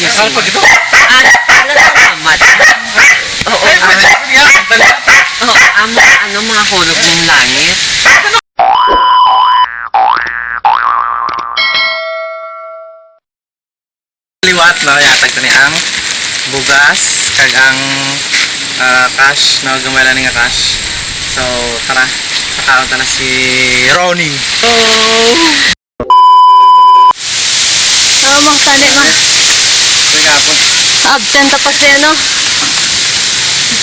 you. Ano pag ito? Ah, salamat. Oo, ah, yan, ang amo, ano mga hulog ng langit? liwat no yatag to ni ang bugas kag ang ah, cash na gamala ni nga cash so tara sakaon ta na si Ronnie oh Oo, mga tani, ma. Uy, kapon. Absent pa si ano.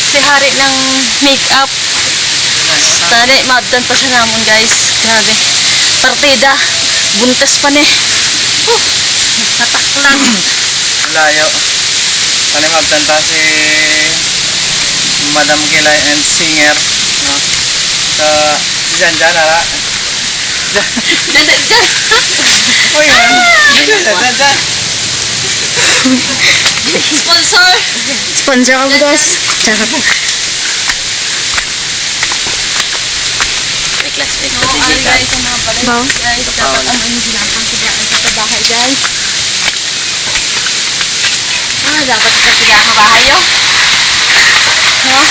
Si hari ng make-up. Tani, ma-absent pa siya namon, guys. Grabe. Partida. Buntes pa ni. Uh, nataklan. layo Kani magtanta si Madam Kilay and singer no so dyan dyan ara Dyan, dyan, dyan. Uy man dyan dyan dyan Sponsor. Sponsor ka mo, guys. Charot. Oo, ko ay, si guys, ang mga balay. Baw? Guys, dapat ang inyong ginapang tigaan sa bahay, guys. Ah, dapat sa tigaan sa bahay, yo. Ha?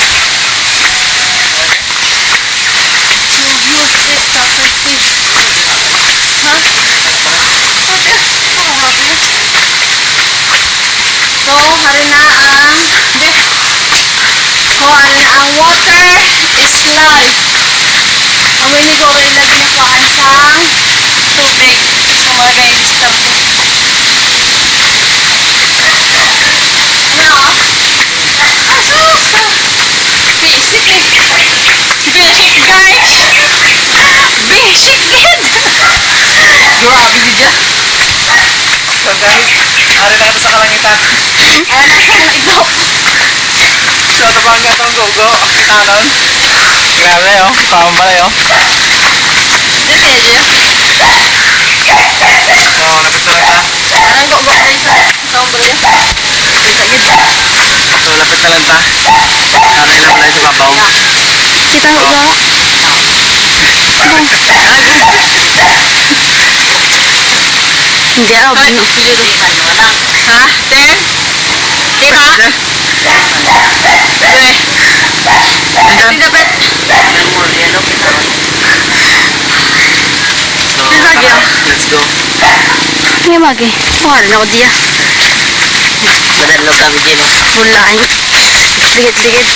You use it, Dr. Steve. Ha? So, hari na ang... So, hari na ang water is life. Amoy ni Goro ilagay na kuhaan sa tubig. So, mga guys, start ko. Ano? Asus! Basic eh. Basic guys! Basic din! Grabe di dyan. so guys ari na ito sa kalangitan Ayan na sa ito. so ito pa ang gatong go-go kitanon grabe oh pambala oh Dito kaya dyan. so lapit na lang ta Anong go-go guys sa taong bala yan. Dito gid. so lapit na lang ta ano ilang balay sa babaw Kita ko ba? Hindi ako. Ka lang. Ha? Ten? Tira? Pre. Hindi dapat. Ang more yellow, pinaron. so Tira, tara Gil. let's go Hindi magi. Wala na ko diya. Madalo kami din. oh. Mulain. Dikit-dikit.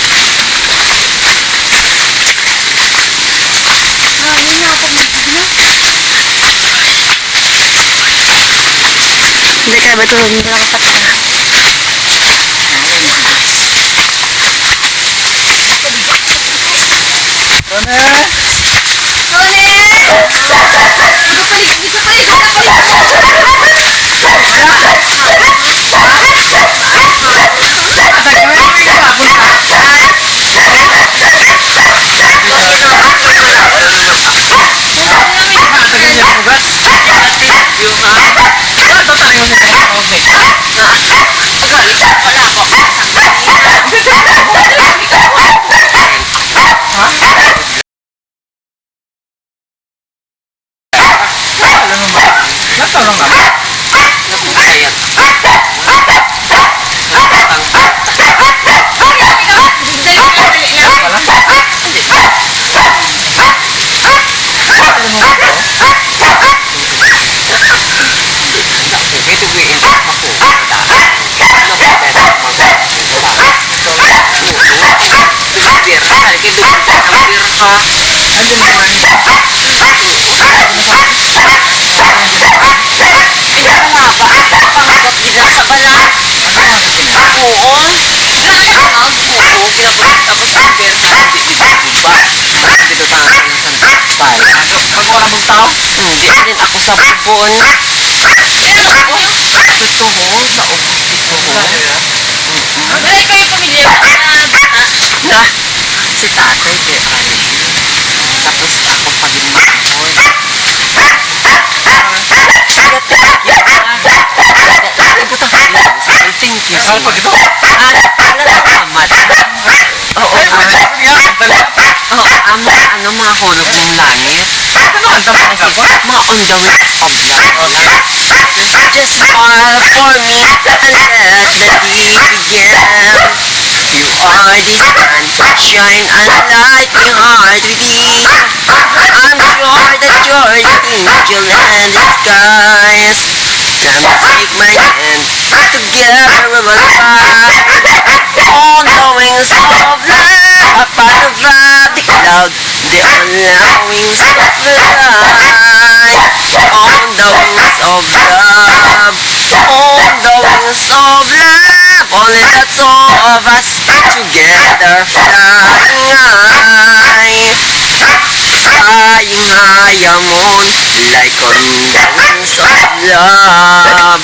Ah, yun nga ako magiging Hindi kaya ba ito hindi lang kapatid? Ronnie Tony! Ito palig, ito palig, ito palig! Tagal niya bugas. Yung ha? Ano to tayo sa okay. Agali, wala ako. Alam mo ba? Natanong ako. Sayat. Alam mo ba ito? Ito gawin ako. Ano ba better Beer. Kaya kayo doon ng beer ka. Andun naman. Ito nga ba? Pangagat din na sa bala. Ano? Oo. Grabe ka na. Oo. Pinabot tapos ang beer ka. Hindi dito tayo sa Santay. Magwala mong tao? Hindi din ako sa bubon. Totoo. Sa ubos ito. Dali kayo pamilya. Na, si tatay kay Ari. Tapos ako pa din mahon. Thank you so Ano pag much. ito? Ah. Oo, ah, yan, ang dali. oo, ano mga hulog ng langit? Ano ang tama ka po? Mga on the way of love. Just smile for me and let the day begin. You are the sun, shine and light my heart within. I'm sure that you're the angel in disguise. Come take my hand, together we will fly. All the wings of love, upon above the cloud, the all wings of fly. On the wings of love, on the wings of love, only the two of us together flying high. Flying high among like on the wings of love.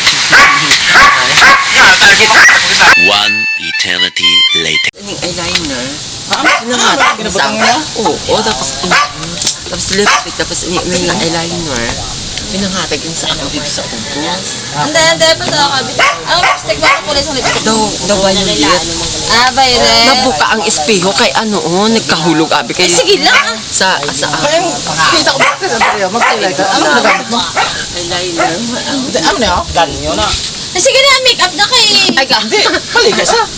One eternity later. Yung eyeliner. Sa Ginabutang mo? Oo, tapos, tapos lipstick, tapos yung eyeliner. Pinanghatag yun sa ako dito sa ubos. Hindi, hindi. Pa sa kabit. Ang lipstick ba kulay sa lipstick? Daw, daw violet. Ah, violet. Nabuka ang espeho kay ano, oh, nagkahulog abi kay Sige lang. sa sa Kaya yung kita ko bakit sa Andrea, magkilay ka. Ano na gamit mo? eyeliner. Hindi, ano na yun? Ganyo na. Eh, sige na, make-up na kay... Ay ka. Hindi, maligas ah.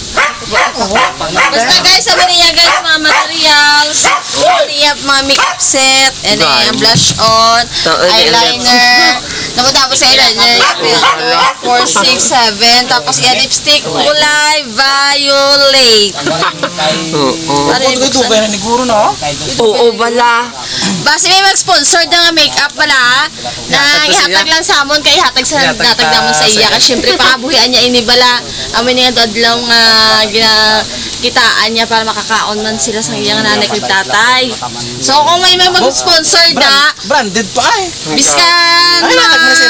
Basta guys, sabi niya guys, mga materials, niya mga makeup set, and then blush on, and eyeliner, tapos tapos eyeliner, filter, 4, 6, 7, tapos yan lipstick, kulay violet. Oo. Ano yung Ito kaya ni Guru na. Oo, bala. Basta may mag-sponsor ng makeup pala, na ihatag lang sa amon, kay ihatag sa natag ta namon sa sa iya. Kasi syempre, pangabuhian niya inibala, amin nga dadlaw nga gina, kitaan niya para makakaon man sila sa iyang nanay kay tatay. So kung may may mag-sponsor da, Branded pa ay. biskan Ay, no?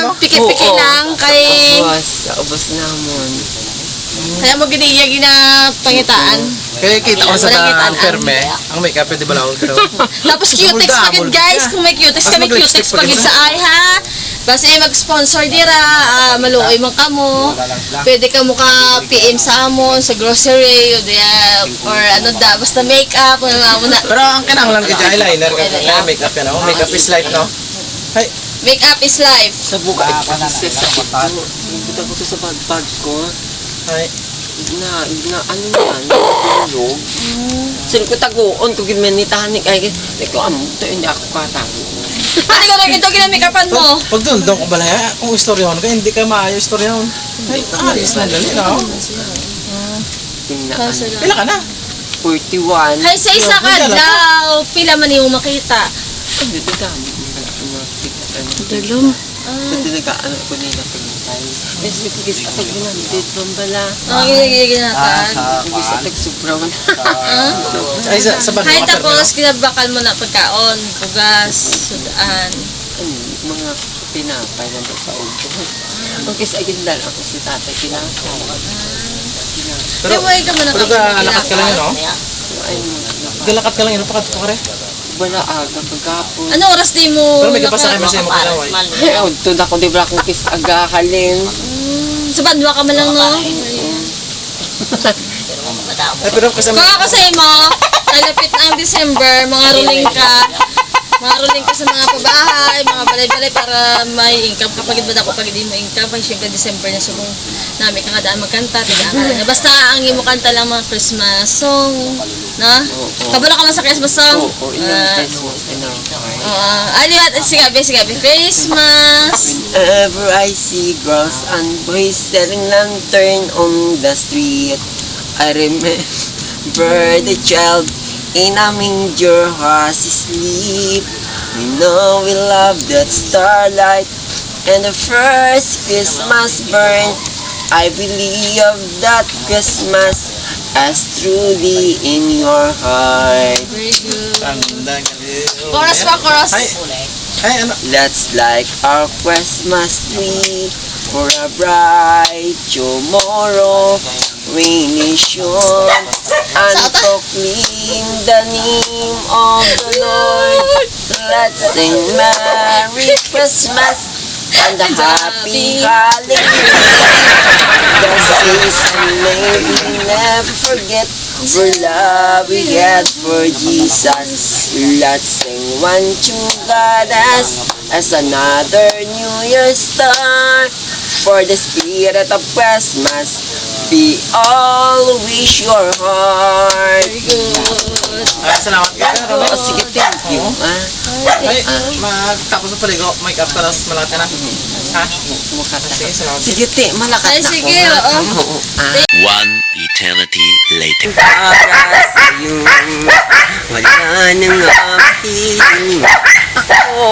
na piki-piki lang kay Ubos, sa ubos namon. kaya mo giniya gina pangitaan. Kaya kita ko sa ang perme, ang makeup pwede ba lang pero Tapos cutex mulda. guys, kung may cutex kami cutex sa- sa ay ha. Basta eh, mag-sponsor dira, ah, maluoy man kamo. Pwede ka mo ka PM sa amon, sa grocery, o diya, or ano da, basta makeup, ano mo na. Pero ang kinahanglan ka dyan, eyeliner ka kaya makeup yan oh. Makeup is life no. Ay, Makeup is life. Sa buka, ito sa sakit ko. Ito ko sa bag ko. ay. na, na ano na yan, tulog. Sino ko taguon ko gimenitahan ni kay ko amo to hindi ako katago. Pati ko lang ito, ginamikapan mo. Pag doon, doon ko balaya, kung istoryahan ka, hindi ka maayo istoryahan. Ay, ayos na dali na oh. Tingnan. Pila ka na? 41. Ay, sa isa ka daw, pila man yung makita. Hindi ko dami. Dalom. Sa talaga ano ko nila pagintay. Kasi pagkis ako ginamit bambala. Ang ginagiginatan. Pagkis ako sobrang. Ay, sa, sa bag Hay mo ka, tapos, kinabakal mo na pagkaon, bugas, sudaan. Mga pinapay na doon sa ulo. Pagkis agindal ako si tatay pinapay. Pero, Pero, ka na pero ka, ka lang yun oh. Ay, Galakat ka lang yun, pakat pa ka rin. Wala aga pagkapon. Ano oras di mo? Pero may kapasa kayo masaya mo kalaway. Ay, ito na ko di ba akong kis agahalin. Mm, sa bandwa ka man lang, no? Ay, pero kasama, ako sa mo, nalapit na ang December, mga ruling ka, mga ruling ka sa mga pabahay, mga balay-balay para may income kapag ba ako pag hindi mo income, pag syempre December na subong namin ka nga daan magkanta, tiga ka na. Basta ang imo kanta lang mga Christmas song, na? Kabalo ka man sa Christmas song? Oo, Ah. Oo. Ano yun? Sige, gabi, sige, gabi. Christmas! Whenever I see girls and boys selling lantern on the street, I remember the child in a manger has sleep. We know we love that starlight and the first Christmas burn. I believe that Christmas as truly in your heart. Very good. Chorus pa, chorus. Ay, ay, ano? Let's like our Christmas tree for a bright tomorrow. Shone and proclaim the name of the Lord. Let's sing Merry Christmas and a Happy Holiday. The season may never forget For love we had for Jesus. Let's sing one true goddess as as another New Year star. For the spirit of Christmas, we all wish your heart. Ay, salamat ka. Oh, sige, thank you. Ah, Ay, magtapos sa paligo, make up ka tapos malaki na. Ha? Sige, salamat. sige, te, malakas Ay, na sige, oo. Ah. One eternity later. para sa'yo Wala nang aking ako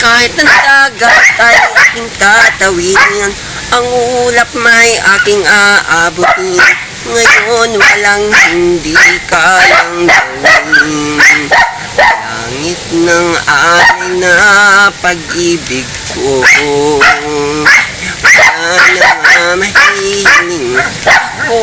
Kahit ang dagat ay aking tatawin Ang ulap may aking aabutin. Ngayon walang hindi kayang gawin. Langit ng aking na pag-ibig ko. Wala na mahiling ako.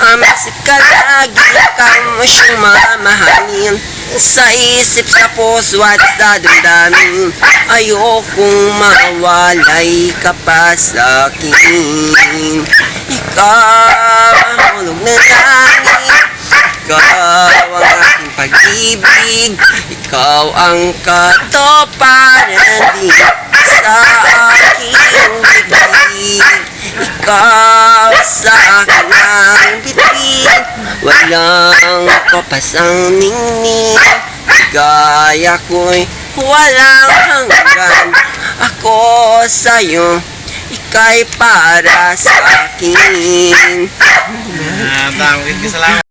Ang sikal lagi kang siyang mamahalin Sa isip, sa puso at sa damdamin Ayokong mawalay ka pa sa akin. Ikaw ang hulog na langit. Ikaw ang aking pag-ibig Ikaw ang katoparan din sa aking bibig. Ikaw sa akin ang bibig Walang kapas ang ningning. Gaya ko'y walang hanggan. Ako sa'yo Ika'y para sa akin. Ah, tawagin ka salamat.